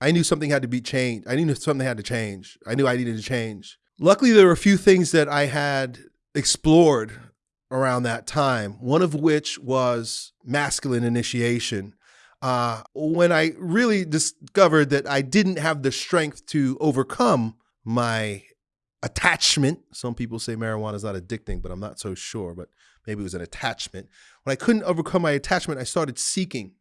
I knew something had to be changed. I knew something had to change. I knew I needed to change. Luckily, there were a few things that I had explored around that time, one of which was masculine initiation. Uh, when I really discovered that I didn't have the strength to overcome my attachment. Some people say marijuana is not addicting, but I'm not so sure. But maybe it was an attachment. When I couldn't overcome my attachment, I started seeking,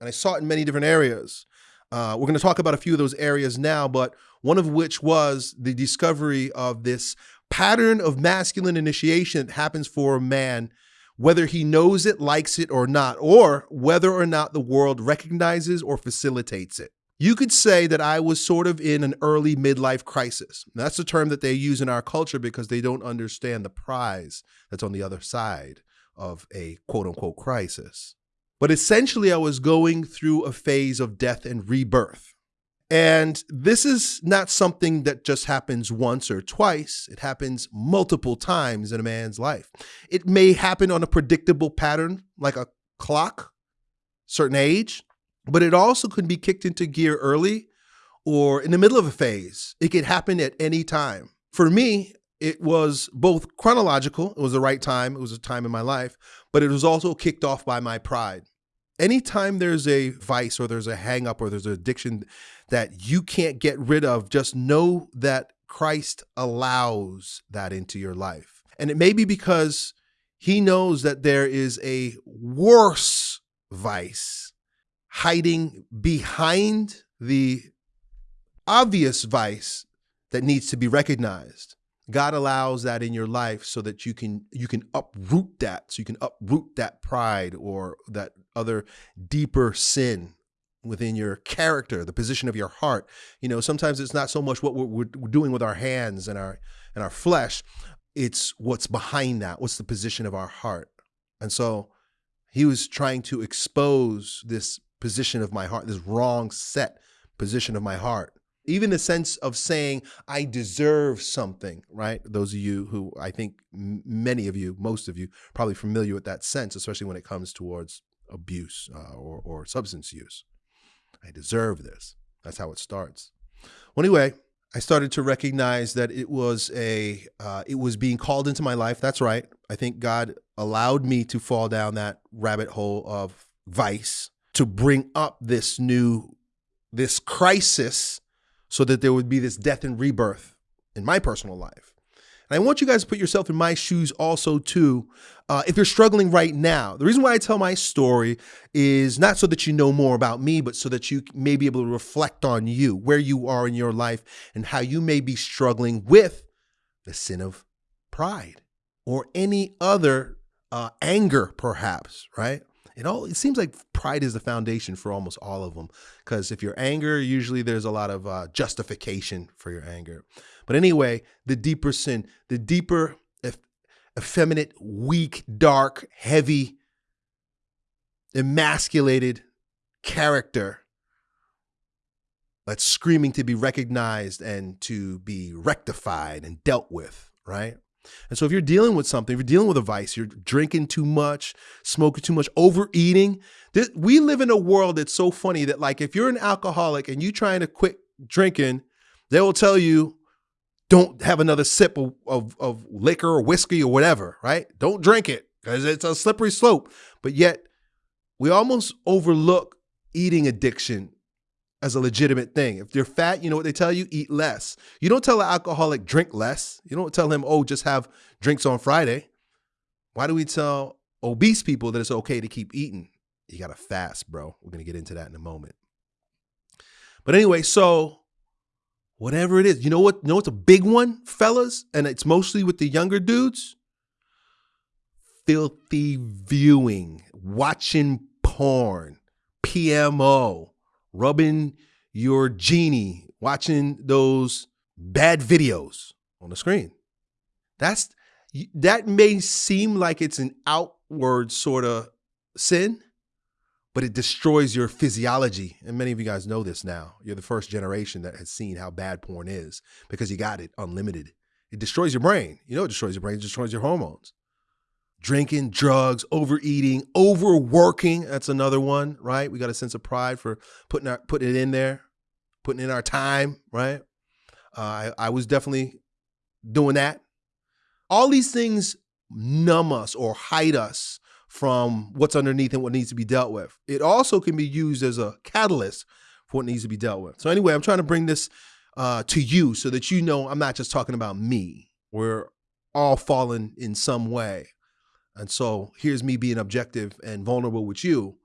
and I sought in many different areas. Uh, we're going to talk about a few of those areas now, but one of which was the discovery of this pattern of masculine initiation that happens for a man, whether he knows it, likes it, or not, or whether or not the world recognizes or facilitates it. You could say that I was sort of in an early midlife crisis. That's the term that they use in our culture because they don't understand the prize that's on the other side of a quote unquote crisis. But essentially, I was going through a phase of death and rebirth. And this is not something that just happens once or twice. It happens multiple times in a man's life. It may happen on a predictable pattern, like a clock, certain age, but it also could be kicked into gear early or in the middle of a phase. It could happen at any time. For me, it was both chronological, it was the right time, it was a time in my life, but it was also kicked off by my pride. Anytime there's a vice or there's a hang up or there's an addiction that you can't get rid of, just know that Christ allows that into your life. And it may be because he knows that there is a worse vice hiding behind the obvious vice that needs to be recognized. God allows that in your life so that you can you can uproot that, so you can uproot that pride or that other deeper sin within your character, the position of your heart. You know, sometimes it's not so much what we're, we're doing with our hands and our and our flesh, it's what's behind that. What's the position of our heart? And so he was trying to expose this position of my heart, this wrong set position of my heart. Even the sense of saying, I deserve something, right? Those of you who I think many of you, most of you, probably familiar with that sense, especially when it comes towards abuse uh, or, or substance use. I deserve this. That's how it starts. Well, anyway, I started to recognize that it was a uh, it was being called into my life. That's right. I think God allowed me to fall down that rabbit hole of vice to bring up this new, this crisis so that there would be this death and rebirth in my personal life. And I want you guys to put yourself in my shoes also too. Uh, if you're struggling right now, the reason why I tell my story is not so that you know more about me, but so that you may be able to reflect on you, where you are in your life, and how you may be struggling with the sin of pride or any other uh, anger, perhaps, right? It all it seems like pride is the foundation for almost all of them because if you're anger usually there's a lot of uh, justification for your anger. But anyway the deeper sin the deeper effeminate weak dark heavy emasculated character that's screaming to be recognized and to be rectified and dealt with right and so if you're dealing with something, if you're dealing with a vice, you're drinking too much, smoking too much, overeating. This, we live in a world that's so funny that like if you're an alcoholic and you're trying to quit drinking, they will tell you, don't have another sip of, of, of liquor or whiskey or whatever, right? Don't drink it because it's a slippery slope. But yet we almost overlook eating addiction as a legitimate thing. If you're fat, you know what they tell you? Eat less. You don't tell an alcoholic drink less. You don't tell him, oh, just have drinks on Friday. Why do we tell obese people that it's okay to keep eating? You got to fast, bro. We're to get into that in a moment. But anyway, so whatever it is, you know what? You know what's a big one, fellas? And it's mostly with the younger dudes? Filthy viewing, watching porn, PMO rubbing your genie, watching those bad videos on the screen. That's that may seem like it's an outward sort of sin, but it destroys your physiology. And many of you guys know this now. You're the first generation that has seen how bad porn is because you got it unlimited. It destroys your brain. You know it destroys your brain, it destroys your hormones drinking, drugs, overeating, overworking. That's another one, right? We got a sense of pride for putting our, putting it in there. putting in our time, right? Uh, I, I was definitely doing that. All these things numb us or hide us from what's underneath and what needs to be dealt with. It also can be used as a catalyst for what needs to be dealt with. So, anyway, I'm trying to bring this uh, to you so that you know I'm not just talking about me. We're all fallen in some way. And so here's me being objective and vulnerable with you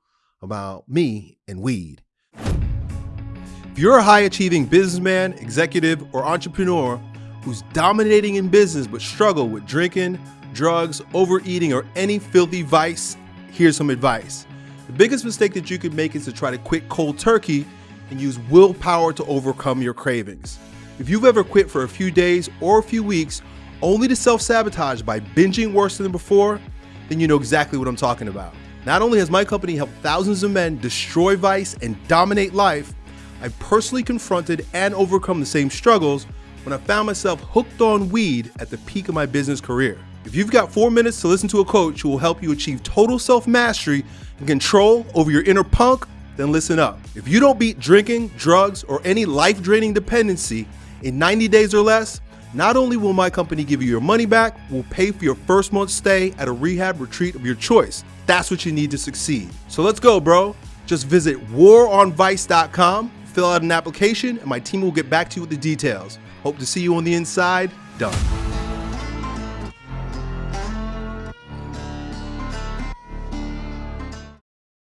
about me and weed. If you're a high achieving businessman, executive, or entrepreneur who's dominating in business but struggle with drinking, drugs, overeating, or any filthy vice, here's some advice. The biggest mistake that you could make is to try to quit cold turkey and use willpower to overcome your cravings. If you've ever quit for a few days or a few weeks only to self sabotage by binging worse than before, then you know exactly what I'm talking about. Not only has my company helped thousands of men destroy vice and dominate life, I personally confronted and overcome the same struggles when I found myself hooked on weed at the peak of my business career. If you've got four minutes to listen to a coach who will help you achieve total self mastery and control over your inner punk, then listen up. If you don't beat drinking, drugs, or any life draining dependency in 90 days or less, not only will my company give you your money back, we'll pay for your first month's stay at a rehab retreat of your choice. That's what you need to succeed. So let's go, bro. Just visit waronvice.com, fill out an application, and my team will get back to you with the details. Hope to see you on the inside. Done.